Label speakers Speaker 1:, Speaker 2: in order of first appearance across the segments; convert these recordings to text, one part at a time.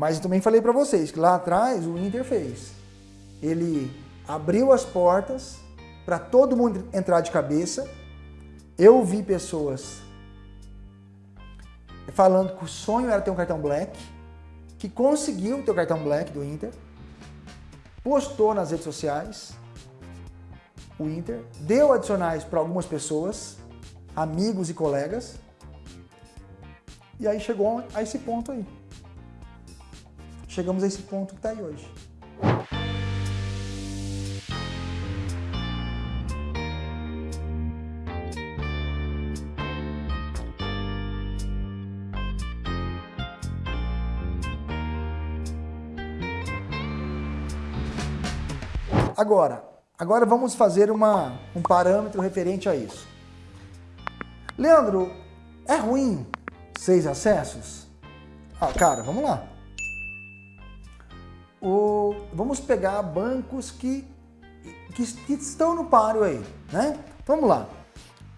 Speaker 1: Mas eu também falei para vocês que lá atrás o Inter fez. Ele abriu as portas para todo mundo entrar de cabeça. Eu vi pessoas falando que o sonho era ter um cartão black, que conseguiu ter o cartão black do Inter, postou nas redes sociais o Inter, deu adicionais para algumas pessoas, amigos e colegas, e aí chegou a esse ponto aí. Chegamos a esse ponto que está aí hoje. Agora, agora vamos fazer uma, um parâmetro referente a isso. Leandro, é ruim seis acessos? Ah, cara, vamos lá. O, vamos pegar bancos que, que, que, estão no páreo aí, né? Vamos lá.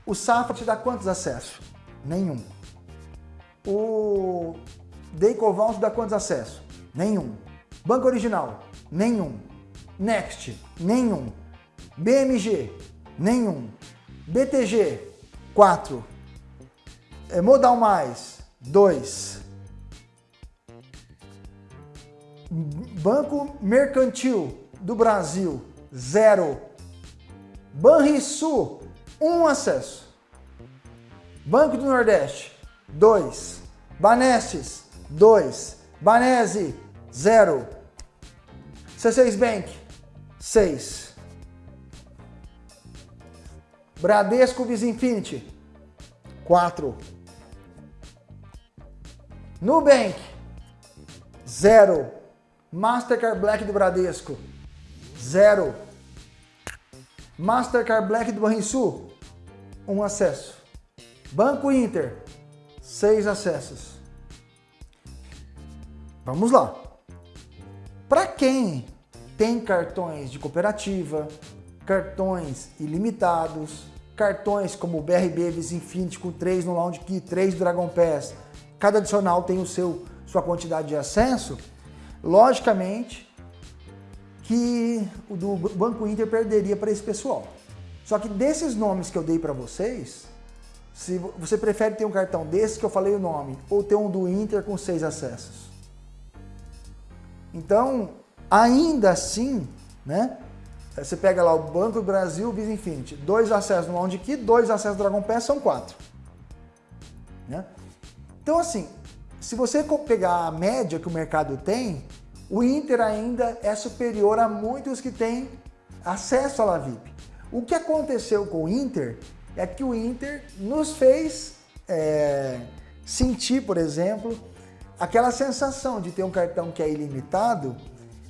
Speaker 1: O Safra te dá quantos acessos? Nenhum. O Decoval te dá quantos acessos? Nenhum. Banco Original? Nenhum. Next, nenhum. BMG, nenhum. BTG, 4. É, Modal Mais, 2. Banco Mercantil do Brasil, 0. Banrisul, 1 um acesso. Banco do Nordeste, 2. Banestes, 2. Banese, 0. C6 Bank, 6. Bradesco Visa Infinity, 4. Nubank, 0. Mastercard Black do Bradesco, 0. Mastercard Black do Banrisul, 1 um acesso. Banco Inter, 6 acessos. Vamos lá. Para quem tem cartões de cooperativa, cartões ilimitados, cartões como o BRB Visa Infinity com 3 no Lounge Key, 3 do Dragon Pass, cada adicional tem o seu sua quantidade de acesso, logicamente que o do Banco Inter perderia para esse pessoal. Só que desses nomes que eu dei para vocês, se você prefere ter um cartão desse que eu falei o nome, ou ter um do Inter com seis acessos. Então, Ainda assim, né? Você pega lá o Banco do Brasil, Visa Infinity, dois acessos no Lounge Key, dois acessos no Dragon Pass, são quatro. Né? Então assim, se você pegar a média que o mercado tem, o Inter ainda é superior a muitos que têm acesso à La VIP. O que aconteceu com o Inter é que o Inter nos fez é, sentir, por exemplo, aquela sensação de ter um cartão que é ilimitado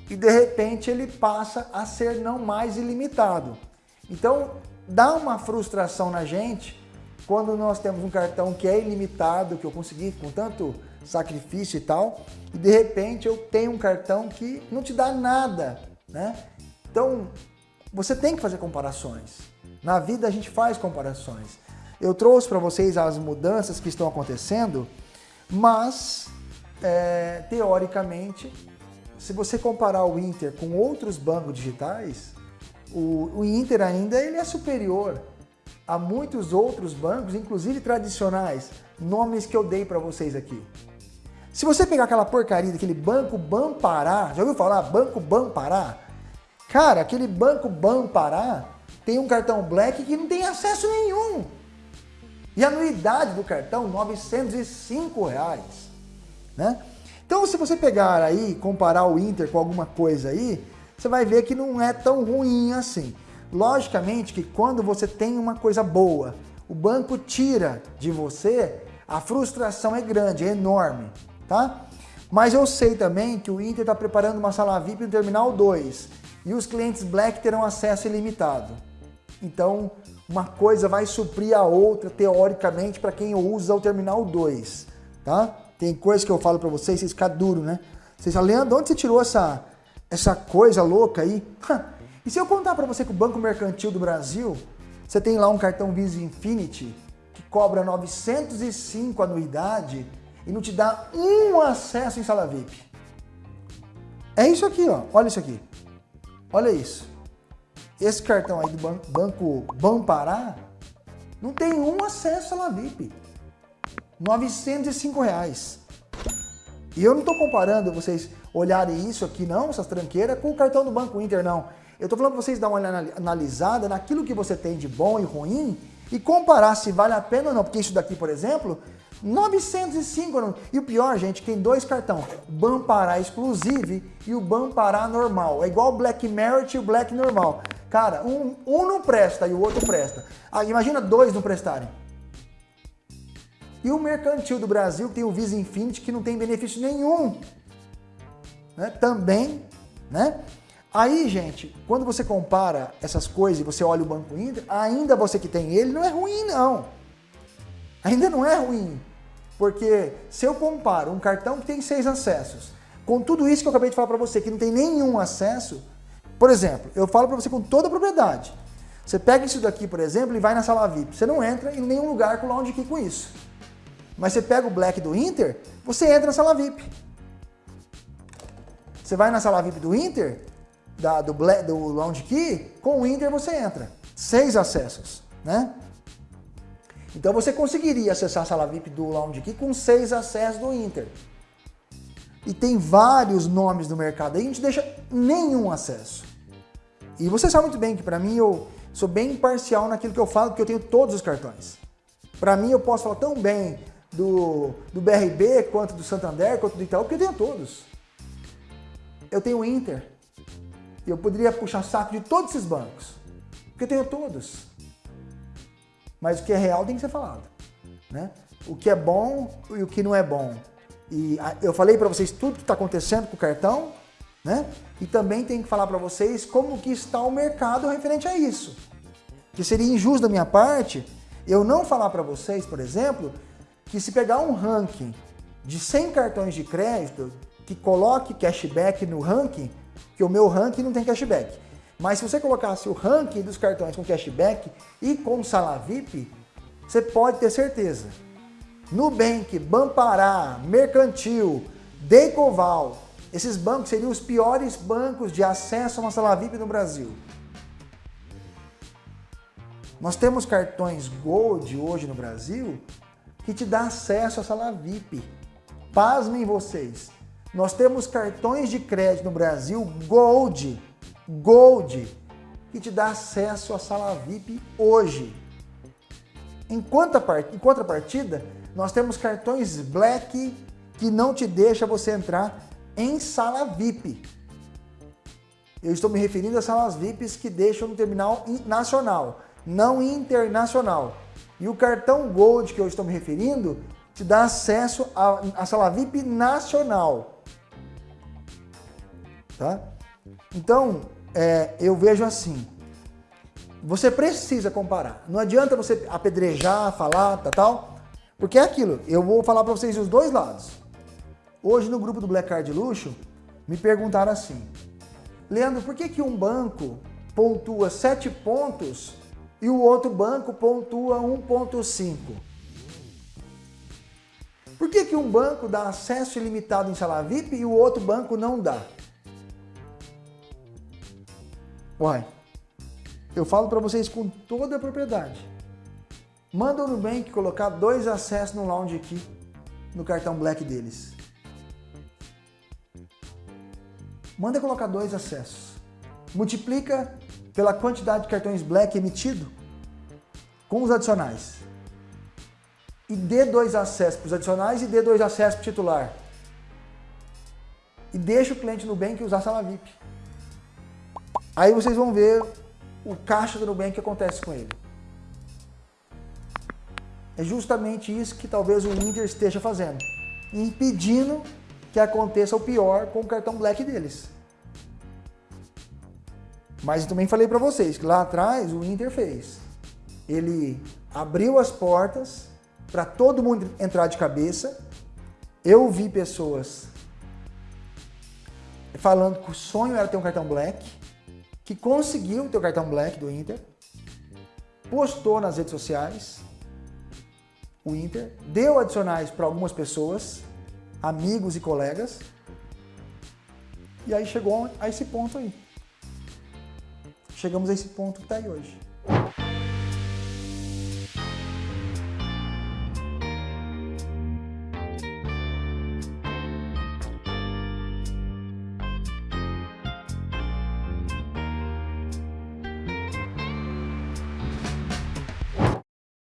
Speaker 1: e de repente ele passa a ser não mais ilimitado. Então dá uma frustração na gente quando nós temos um cartão que é ilimitado, que eu consegui com tanto sacrifício e tal, e de repente eu tenho um cartão que não te dá nada, né? Então você tem que fazer comparações. Na vida a gente faz comparações. Eu trouxe para vocês as mudanças que estão acontecendo, mas é, teoricamente se você comparar o Inter com outros bancos digitais, o, o Inter ainda ele é superior a muitos outros bancos, inclusive tradicionais, nomes que eu dei para vocês aqui. Se você pegar aquela porcaria daquele Banco Bampará, já ouviu falar Banco Bampará? Cara, aquele Banco Bampará tem um cartão Black que não tem acesso nenhum. E a anuidade do cartão, 905 reais, né? Então, se você pegar aí, comparar o Inter com alguma coisa aí, você vai ver que não é tão ruim assim. Logicamente que quando você tem uma coisa boa, o banco tira de você, a frustração é grande, é enorme, tá? Mas eu sei também que o Inter está preparando uma sala VIP no Terminal 2 e os clientes Black terão acesso ilimitado. Então, uma coisa vai suprir a outra, teoricamente, para quem usa o Terminal 2, tá? Tem coisa que eu falo para vocês, vocês ficam duro, né? Vocês falam, Leandro, onde você tirou essa, essa coisa louca aí? e se eu contar para você que o Banco Mercantil do Brasil, você tem lá um cartão Visa Infinity que cobra 905 anuidade e não te dá um acesso em sala VIP. É isso aqui, ó. Olha isso aqui. Olha isso. Esse cartão aí do Banco, banco Bampará não tem um acesso à La VIP. 905 reais. E eu não estou comparando vocês olharem isso aqui não, essas tranqueiras, com o cartão do Banco Inter, não. Eu estou falando para vocês dar uma analisada naquilo que você tem de bom e ruim e comparar se vale a pena ou não. Porque isso daqui, por exemplo, 905. E o pior, gente, tem dois cartões. Bampará Exclusive e o Bampará Normal. É igual o Black Merit e o Black Normal. Cara, um, um não presta e o outro presta. Ah, imagina dois não prestarem. E o mercantil do Brasil, tem o Visa Infinity, que não tem benefício nenhum. Né? Também, né? Aí, gente, quando você compara essas coisas e você olha o Banco Inter, ainda você que tem ele, não é ruim, não. Ainda não é ruim. Porque se eu comparo um cartão que tem seis acessos, com tudo isso que eu acabei de falar para você, que não tem nenhum acesso, por exemplo, eu falo para você com toda a propriedade. Você pega isso daqui, por exemplo, e vai na sala VIP. Você não entra em nenhum lugar com lounge key com isso. Mas você pega o Black do Inter, você entra na sala VIP. Você vai na sala VIP do Inter, da, do, Black, do Lounge Key, com o Inter você entra. Seis acessos, né? Então você conseguiria acessar a sala VIP do Lounge Key com seis acessos do Inter. E tem vários nomes no mercado aí, a gente deixa nenhum acesso. E você sabe muito bem que para mim eu sou bem imparcial naquilo que eu falo, porque eu tenho todos os cartões. Para mim eu posso falar tão bem do, do BRB, quanto do Santander, quanto do Itaú, porque eu tenho todos. Eu tenho o Inter. Eu poderia puxar saco de todos esses bancos. Porque eu tenho todos. Mas o que é real tem que ser falado. Né? O que é bom e o que não é bom. E eu falei para vocês tudo que está acontecendo com o cartão, né? E também tem que falar para vocês como que está o mercado referente a isso. Que seria injusto da minha parte eu não falar para vocês, por exemplo, que se pegar um ranking de 100 cartões de crédito, que coloque cashback no ranking, que o meu ranking não tem cashback. Mas se você colocasse o ranking dos cartões com cashback e com sala VIP, você pode ter certeza. Nubank, Bampará, Mercantil, Decoval, esses bancos seriam os piores bancos de acesso a uma sala VIP no Brasil. Nós temos cartões Gold hoje no Brasil que te dá acesso à sala VIP. Pasmem vocês, nós temos cartões de crédito no Brasil Gold, Gold, que te dá acesso à sala VIP hoje. Em, contrapartida, nós temos cartões Black que não te deixa você entrar em sala VIP. Eu estou me referindo a salas VIPs que deixam no terminal nacional, não internacional. E o cartão Gold que eu estou me referindo te dá acesso à sala VIP nacional. Tá? Então, é, eu vejo assim, você precisa comparar. Não adianta você apedrejar, falar, tal, tal, porque é aquilo. Eu vou falar para vocês os dois lados. Hoje no grupo do Black Card Luxo, me perguntaram assim, Leandro, por que, que um banco pontua 7 pontos e o outro banco pontua 1.5. Por que, que um banco dá acesso ilimitado em sala VIP e o outro banco não dá? Eu falo para vocês com toda a propriedade. Manda o Nubank colocar dois acessos no Lounge aqui, no cartão Black deles. Manda colocar dois acessos. Multiplica pela quantidade de cartões Black emitido com os adicionais. E dê dois acessos para os adicionais e dê dois acessos para o titular. E deixa o cliente Nubank usar a sala VIP. Aí vocês vão ver o caixa do Nubank que acontece com ele. É justamente isso que talvez o Inter esteja fazendo. Impedindo que aconteça o pior com o cartão Black deles. Mas eu também falei para vocês que lá atrás o Inter fez. Ele abriu as portas para todo mundo entrar de cabeça. Eu vi pessoas falando que o sonho era ter um cartão Black, que conseguiu o cartão Black do Inter, postou nas redes sociais o Inter, deu adicionais para algumas pessoas, amigos e colegas, E aí chegou a esse ponto aí. Chegamos a esse ponto que está aí hoje.